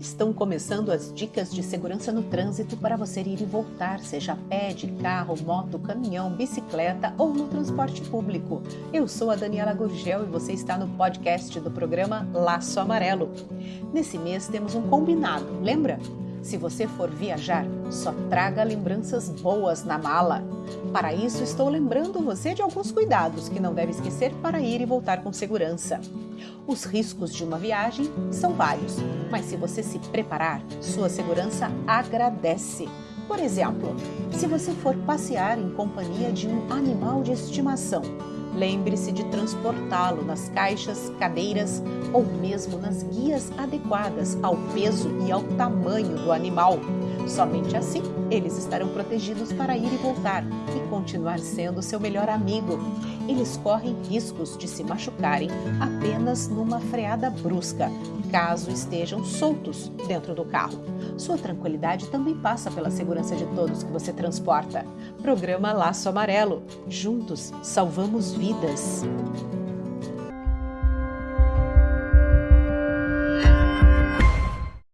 Estão começando as dicas de segurança no trânsito para você ir e voltar, seja a pé, de carro, moto, caminhão, bicicleta ou no transporte público. Eu sou a Daniela Gurgel e você está no podcast do programa Laço Amarelo. Nesse mês temos um combinado, lembra? Se você for viajar, só traga lembranças boas na mala. Para isso, estou lembrando você de alguns cuidados que não deve esquecer para ir e voltar com segurança. Os riscos de uma viagem são vários, mas se você se preparar, sua segurança agradece. Por exemplo, se você for passear em companhia de um animal de estimação, Lembre-se de transportá-lo nas caixas, cadeiras ou mesmo nas guias adequadas ao peso e ao tamanho do animal. Somente assim eles estarão protegidos para ir e voltar e continuar sendo seu melhor amigo. Eles correm riscos de se machucarem apenas numa freada brusca, caso estejam soltos dentro do carro. Sua tranquilidade também passa pela segurança de todos que você transporta. Programa Laço Amarelo. Juntos salvamos vidas.